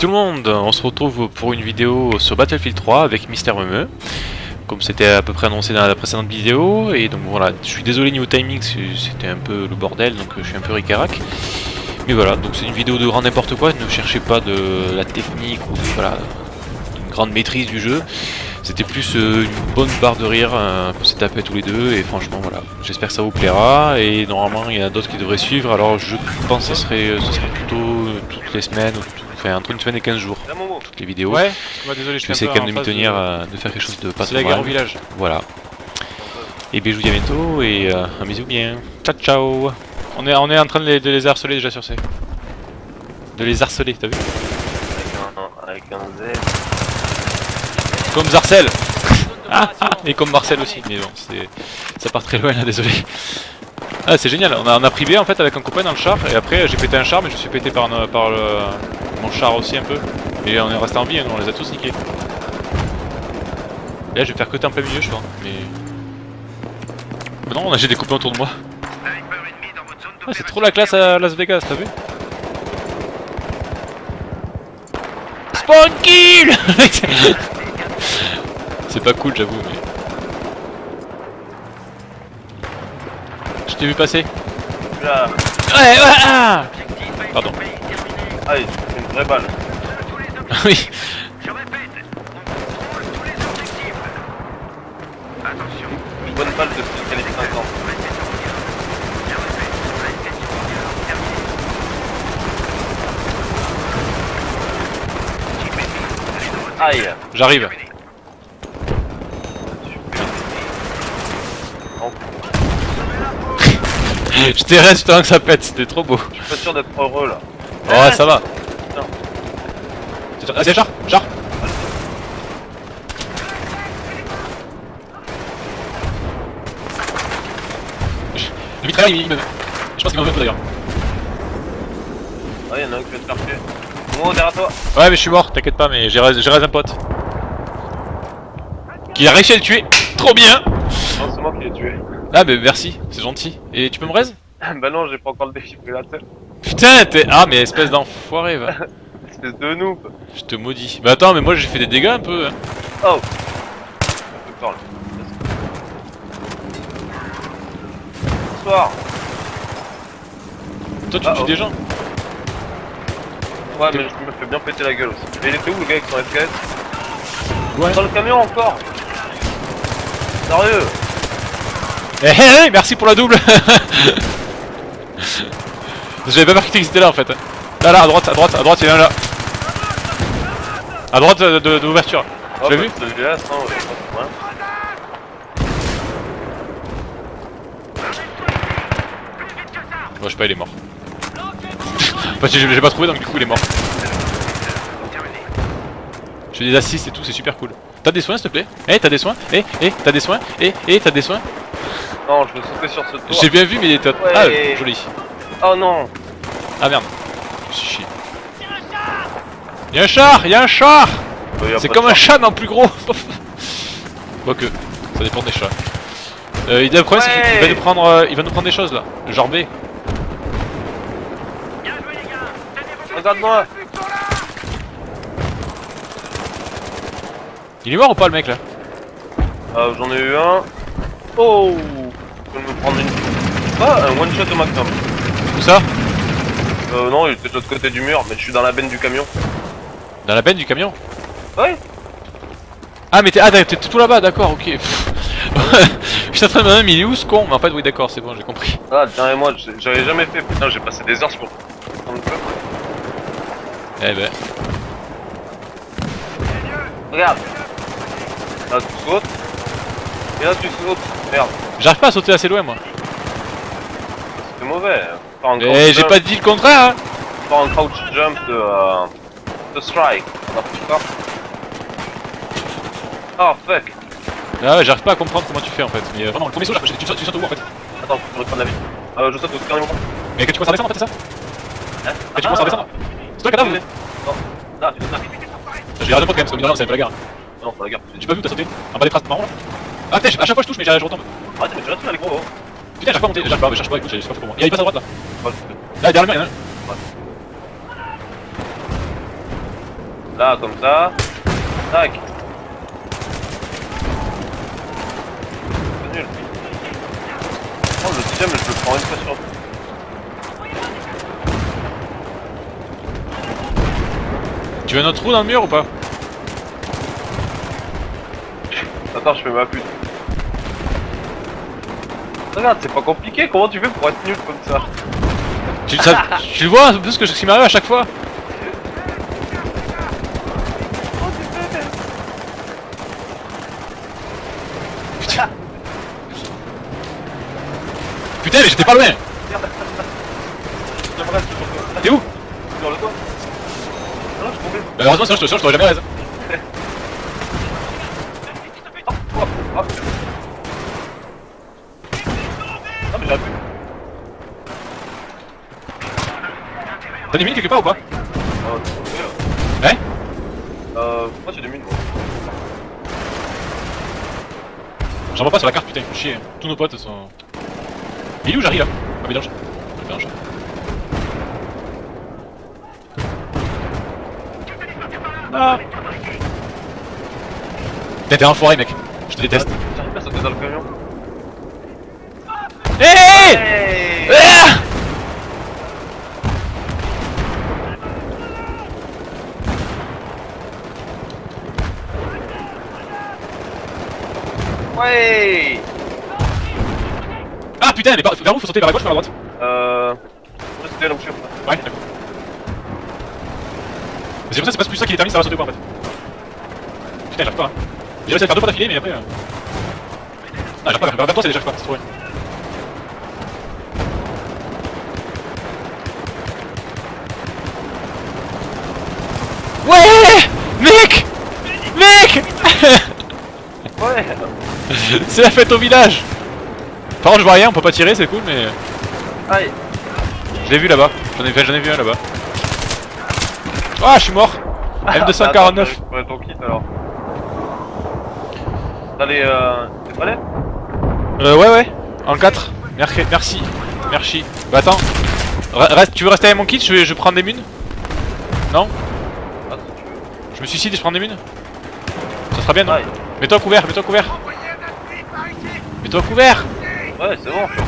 Tout le monde, on se retrouve pour une vidéo sur Battlefield 3 avec Mister Meme Comme c'était à peu près annoncé dans la précédente vidéo. Et donc voilà, je suis désolé niveau timing, c'était un peu le bordel donc je suis un peu ricarac. Mais voilà, donc c'est une vidéo de grand n'importe quoi, ne cherchez pas de la technique ou de, voilà, une grande maîtrise du jeu. C'était plus euh, une bonne barre de rire euh, qu'on s'est tapé tous les deux. Et franchement voilà, j'espère que ça vous plaira. Et normalement il y en a d'autres qui devraient suivre. Alors je pense que ce serait, serait plutôt toutes les semaines ou enfin entre une semaine et 15 jours toutes les vidéos. Ouais, désolé, je vais essayer quand même de m'y tenir, euh, de... faire quelque chose de pas C'est la guerre au village. Voilà. Et bien je vous dis à bientôt et un bisou bien. Ciao ciao On est, on est en train de les, de les harceler déjà sur C. De les harceler, t'as vu? Avec un, avec un Z. Comme Zarcel ah, Et comme Marcel aussi, mais bon, ça part très loin là, désolé. Ah c'est génial, on a, on a pris B en fait avec un copain dans le char et après j'ai pété un char mais je me suis pété par, par le, mon char aussi un peu. Et on est resté en vie, hein, on les a tous niqués. Et là je vais faire côté en plein milieu je crois, mais... mais non, j'ai des copains autour de moi. Ah, c'est trop la classe à Las Vegas, t'as vu Spawn kill C'est pas cool j'avoue mais... Je t'ai vu passer. Là. Ouais, ouais, ah Pardon. Ah, vraie balle. oui. Une bonne balle de calibre 50. Aïe J'arrive. Je t'ai resté que ça pète, c'était trop beau. Je suis pas sûr d'être heureux là. Oh, ça va. Ah, c'est char, char. Le mitrailleur, il me. Je pense qu'il m'en veut d'ailleurs. Ouais, y'en a un qui va te faire tuer. Moi, derrière toi. Ouais, mais je suis mort, t'inquiète pas, mais j'ai raison un pote. Qui a réussi à le tuer. Trop bien. Non, c'est moi qui l'ai tué. Ah bah merci, c'est gentil. Et tu peux me raise? Bah non, j'ai pas encore le défibrillateur. Putain, t'es... Ah mais espèce d'enfoiré va. espèce de noob. Je te maudis. Bah attends, mais moi j'ai fait des dégâts un peu. Hein. Oh Bonsoir. Bonsoir. Toi tu ah, tues oh. des gens Ouais mais je me fais bien péter la gueule aussi. Mais il était où le gars avec son FKS Ouais. Dans le camion encore Sérieux Eh hey, hey, merci pour la double J'avais pas marqué que c'était là en fait. Là, là, à droite, à droite, à droite, il y en a un là. À droite de, de, de l'ouverture. Oh, tu l'as bah, vu ouais. Moi je sais pas, il est mort. Parce que j'ai pas trouvé donc du coup il est mort. Je fais des assists et tout, c'est super cool. T'as des soins s'il te plaît? Eh, t'as des soins? Eh, eh, t'as des soins? Eh, eh, t'as des soins? Non, je veux sauter sur ce toit. J'ai bien vu, mais t'as. Ouais. Ah, joli. Oh non Ah merde. Je me suis chié. Y'a un char Y'a un char C'est comme un chat, non plus gros Quoique, ça dépend des chats. Euh, le problème c'est qu'il va nous prendre euh, il va nous prendre des choses là. Genre B. Regarde-moi Il est mort ou pas le mec là euh, J'en ai eu un. Oh Je vais me prendre une. Ah, un one shot au maximum. Où ça Euh, non, il était de l'autre côté du mur, mais je suis dans la benne du camion. Dans la benne du camion Ouais Ah mais t'es ah, tout là-bas, d'accord, ok. Je suis en train de me mais il est où ce con Mais en fait oui d'accord, c'est bon, j'ai compris. Ah, et moi, j'avais jamais fait. Putain, j'ai passé des heures sur. le. Eh ben. Regarde Là, tu sautes. Et là, tu sautes. Merde, J'arrive pas à sauter assez loin moi. c'était mauvais. hein. Eh j'ai pas dit le contraire hein Faire un crouch jump de. Euh, de strike. Oh fuck Ah ouais, j'arrive pas à comprendre comment tu fais en fait. Mais euh, vraiment, le premier saut, tu, tu, sautes- tu sautes où en fait Attends, je reprenne la vie. Euh, je saute au dernier moment. Mais que tu commences à descendre en fait, c'est ça Hein Que tu commences à descendre C'est toi le cadavre Non, là, tu sautes là. J'ai raté un pote quand même, parce que rien, c'est un peu la guerre. Non, pas la gare. J'ai pas vu t'as sauté En bas des traces marron là Ah putain, à chaque fois je touche mais je retombe. Arrête, mais tu restes là, les gros. Putain, j'arrive pas à monter, j'arrive pas, mais cherche pas, écoute, j'ai pas fait pour moi. Il y a une passe à droite là. Là, derrière le mur, il y en a un. Là, comme ça. Tac. C'est nul. Oh, le deuxième, je le prends une fois sur deux. Tu veux un autre trou dans le mur ou pas? Attends, je fais ma pute. Regarde, c'est pas compliqué, comment tu fais pour être nul comme ça? Tu, ça- tu le vois un peu ce que ce qui m'arrive à chaque fois? Putain. Mais j'étais pas loin T'es où? Sur le toit. Non, je suis tombé. Bah heureusement sinon je te je t'aurais jamais raison. Oh, oh, oh. Non, mais j'ai appuyé. T'as des mines quelque part ou pas? Là. Ouais Euh, moi j'ai des mines moi. J'en vois pas sur la carte putain, faut chier. Tous nos potes sont... Il est où j'arrive là Ah mélange. Mélange. Ah Putain t'es un enfoiré mec, je te déteste. J'arrive pas à sauter dans le camion. Hey Hey Ah Ouais Ah putain, mais par- vers où faut sauter vers la gauche ou vers la droite Euh... Restez là où je suis. Ouais, d'accord. Mais C'est pour ça que c'est pas plus ça qui détermine ça va sauter ou pas en fait. Putain, j'arrive pas. Hein. J'ai réussi à faire deux fois d'affilée, mais après. Euh... Ah, j'arrive pas, vers vers toi c'est déjà j'arrive pas, c'est trop loin. Ouais Mec Mec Ouais C'est la fête au village. Par contre je vois rien, on peut pas tirer, c'est cool mais... Aïe. Je l'ai vu là-bas, j'en ai, j'en ai vu un là-bas. Ah, je suis mort. M249 Attends, je récupérer ton kit alors. T'as les... Euh... Les palais Euh, ouais, ouais, en 4. Merci, merci, merci. Bah attends, Re- reste, tu veux rester avec mon kit? Je, vais- je prends des munes. Non? Ah. Je me suicide et je prends des munes. Ça sera bien, non? Mets-toi couvert, mets-toi couvert Mets-toi couvert Ouais, c'est bon, je suis.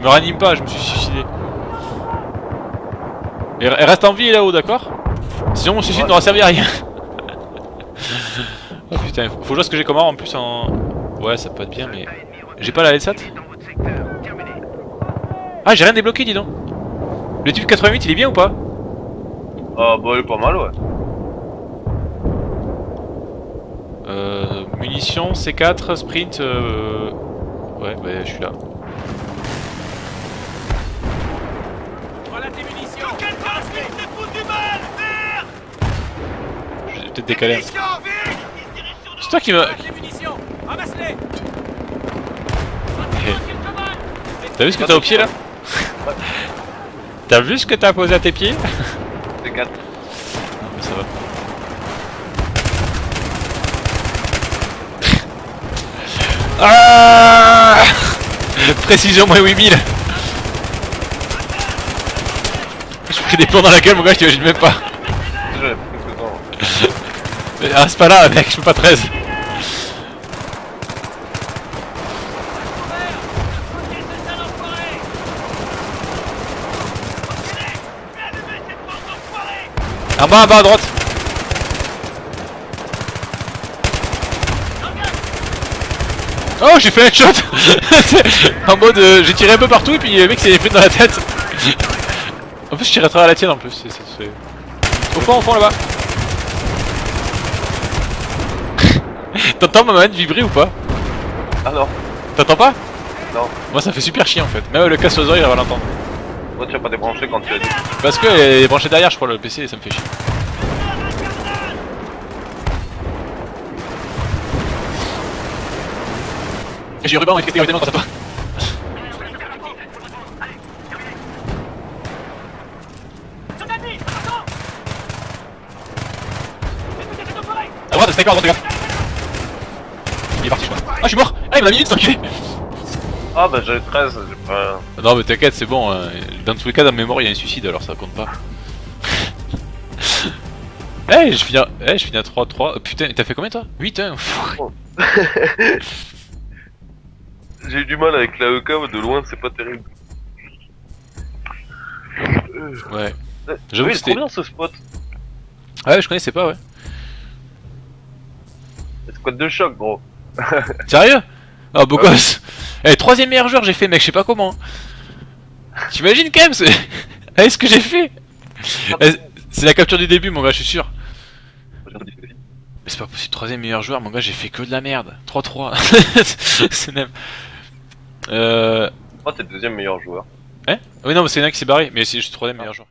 Me ranime pas, je me suis suicidé. Et, reste en vie là-haut, d'accord? Sinon mon suicide Ouais. n'aura servi à rien. oh putain, faut faut jouer ce que j'ai comme arme en plus en... Ouais, ça peut être bien, mais... J'ai pas la LSAT Ah, j'ai rien débloqué, dis donc Le type 88, il est bien ou pas? Ah, bah, il est pas mal, ouais. Euh... Munitions, C4, sprint, euh... Ouais, bah je suis là. Voilà tes munitions. Quelle passe vite, c'est foutu du mal Merde? Je vais peut-être décaler. C'est toi qui me... Ramasse-les. T'as vu ce que t'as au pied là? T'as vu ce que t'as posé à tes pieds C'est 4. Non mais ça va. Ah Précision moins 8000 Je pris des plombs dans la gueule mon gars, je t'imagine même pas. Mais, Ah c'est pas là mec, je peux pas 13. En bas, en bas à droite. Oh j'ai fait un shot. En mode euh, j'ai tiré un peu partout et puis le mec s'est pris dans la tête. En plus je tire à travers la tienne en plus c'est- c'est- c'est- Au fond au fond là-bas. T'entends ma manette vibrer ou pas? Ah non. T'entends pas? Non. Moi ça fait super chier en fait, même le casse aux oreilles il va l'entendre. Toi, tu as pas débranché quand tu as dit. Parce que elle est branchée derrière je crois le PC et ça me fait chier J'ai ruban et traité évidemment quand ça pas À droite, sniper à droite, regarde Il est parti je crois Ah je suis mort Ah il m'a mis une enculé Ah bah j'avais 13, j'ai pas... Non mais t'inquiète, c'est bon. hein. Dans tous les cas, dans mémoire, il y a un suicide, alors ça compte pas. Eh, je finis à, eh, je finis à 3-3. Oh, putain, t'as fait combien toi? 8 hein J'ai eu du mal avec la EK, de loin c'est pas terrible. Ouais. Euh, J'avoue que c'était- bien ce spot. Ah ouais, je connaissais pas, ouais. Squad de choc gros. Sérieux? Ah, beau gosse Eh, troisième meilleur joueur, j'ai fait, mec, je sais pas comment. T'imagines quand même ce... Eh, ce que j'ai fait? Eh, C'est la capture du début, mon gars, je suis sûr. Mais c'est pas possible, troisième meilleur joueur, mon gars, j'ai fait que de la merde. 3-3. c'est même. Euh. Oh t'es le deuxième meilleur joueur. Oui, non, mais c'est un qui s'est barré, mais c'est juste troisième meilleur joueur.